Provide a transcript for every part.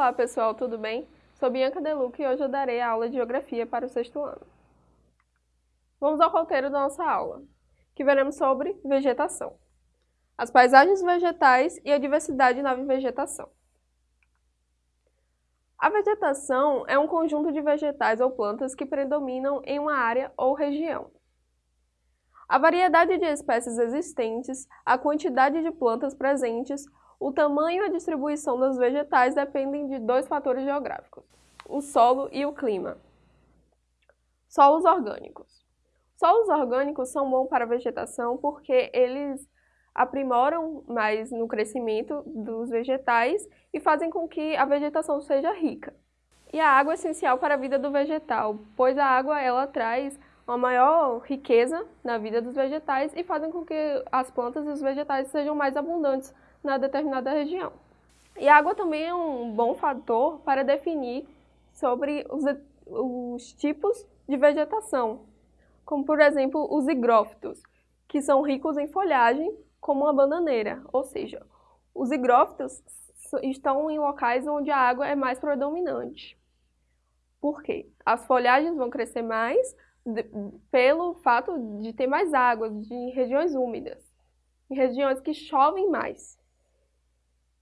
Olá pessoal, tudo bem? Sou Bianca Deluca e hoje eu darei a aula de Geografia para o sexto ano. Vamos ao roteiro da nossa aula, que veremos sobre vegetação, as paisagens vegetais e a diversidade na vegetação. A vegetação é um conjunto de vegetais ou plantas que predominam em uma área ou região. A variedade de espécies existentes, a quantidade de plantas presentes, o tamanho e a distribuição dos vegetais dependem de dois fatores geográficos, o solo e o clima. Solos orgânicos. Solos orgânicos são bons para a vegetação porque eles aprimoram mais no crescimento dos vegetais e fazem com que a vegetação seja rica. E a água é essencial para a vida do vegetal, pois a água ela traz uma maior riqueza na vida dos vegetais e fazem com que as plantas e os vegetais sejam mais abundantes na determinada região. E a água também é um bom fator para definir sobre os, os tipos de vegetação, como por exemplo os higrófitos, que são ricos em folhagem, como a bananeira, ou seja, os higrófitos estão em locais onde a água é mais predominante. Por quê? As folhagens vão crescer mais de, pelo fato de ter mais água, de regiões úmidas, em regiões que chovem mais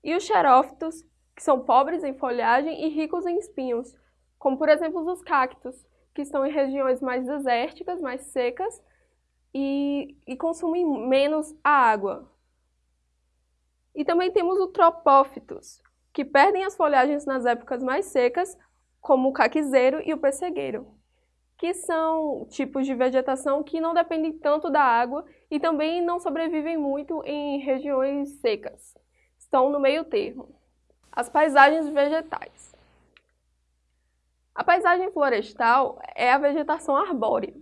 e os xerófitos, que são pobres em folhagem e ricos em espinhos, como por exemplo os cactos, que estão em regiões mais desérticas, mais secas e, e consumem menos a água. E também temos os tropófitos, que perdem as folhagens nas épocas mais secas, como o caquizeiro e o pessegueiro, que são tipos de vegetação que não dependem tanto da água e também não sobrevivem muito em regiões secas estão no meio termo. As paisagens vegetais. A paisagem florestal é a vegetação arbórea,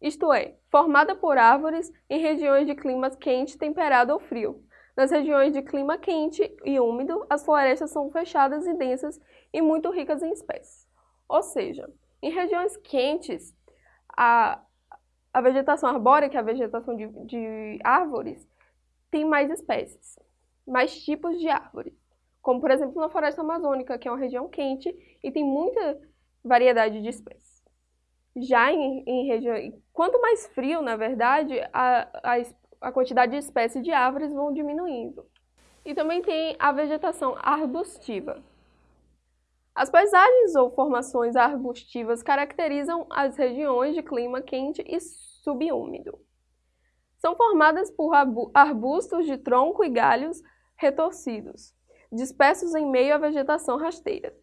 isto é, formada por árvores em regiões de clima quente, temperado ou frio. Nas regiões de clima quente e úmido, as florestas são fechadas e densas e muito ricas em espécies. Ou seja, em regiões quentes, a, a vegetação arbórea, que é a vegetação de, de árvores, tem mais espécies mais tipos de árvores, como por exemplo na floresta amazônica, que é uma região quente e tem muita variedade de espécies. Já em, em região, quanto mais frio, na verdade, a, a, a quantidade de espécies de árvores vão diminuindo. E também tem a vegetação arbustiva. As paisagens ou formações arbustivas caracterizam as regiões de clima quente e subúmido. São formadas por arbustos de tronco e galhos retorcidos, dispersos em meio à vegetação rasteira.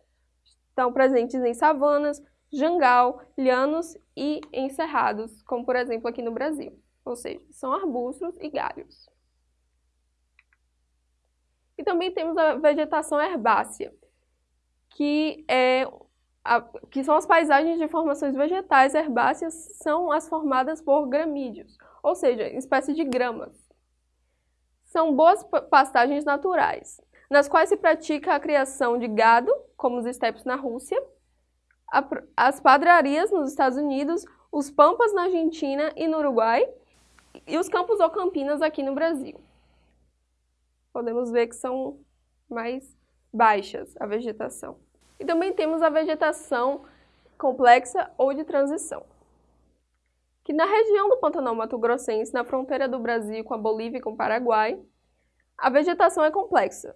Estão presentes em savanas, jangal, llanos e em cerrados, como por exemplo aqui no Brasil, ou seja, são arbustos e galhos. E também temos a vegetação herbácea, que, é a, que são as paisagens de formações vegetais herbáceas, são as formadas por gramídeos, ou seja, espécies de gramas são boas pastagens naturais, nas quais se pratica a criação de gado, como os estepes na Rússia, as padrarias nos Estados Unidos, os pampas na Argentina e no Uruguai, e os campos ou campinas aqui no Brasil. Podemos ver que são mais baixas a vegetação. E também temos a vegetação complexa ou de transição que na região do Pantanal Mato Grossense, na fronteira do Brasil com a Bolívia e com o Paraguai, a vegetação é complexa,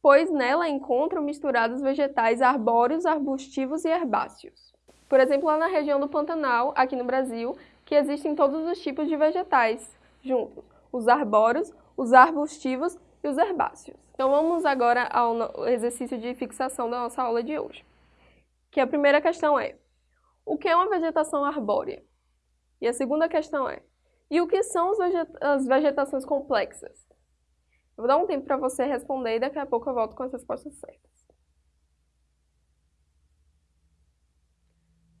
pois nela encontram misturados vegetais arbóreos, arbustivos e herbáceos. Por exemplo, lá na região do Pantanal, aqui no Brasil, que existem todos os tipos de vegetais juntos, os arbóreos, os arbustivos e os herbáceos. Então vamos agora ao exercício de fixação da nossa aula de hoje. Que a primeira questão é, o que é uma vegetação arbórea? E a segunda questão é, e o que são as vegetações complexas? Eu vou dar um tempo para você responder e daqui a pouco eu volto com as respostas certas.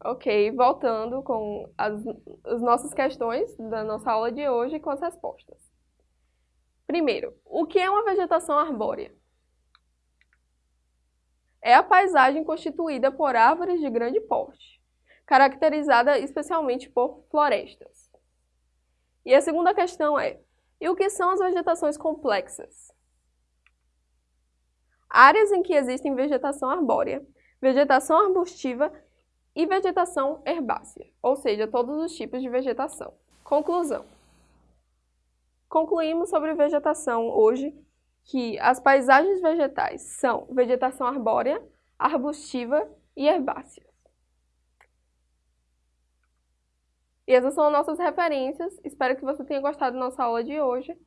Ok, voltando com as, as nossas questões da nossa aula de hoje com as respostas. Primeiro, o que é uma vegetação arbórea? É a paisagem constituída por árvores de grande porte caracterizada especialmente por florestas. E a segunda questão é, e o que são as vegetações complexas? áreas em que existem vegetação arbórea, vegetação arbustiva e vegetação herbácea, ou seja, todos os tipos de vegetação. Conclusão. Concluímos sobre vegetação hoje que as paisagens vegetais são vegetação arbórea, arbustiva e herbácea. E essas são nossas referências. Espero que você tenha gostado da nossa aula de hoje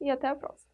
e até a próxima.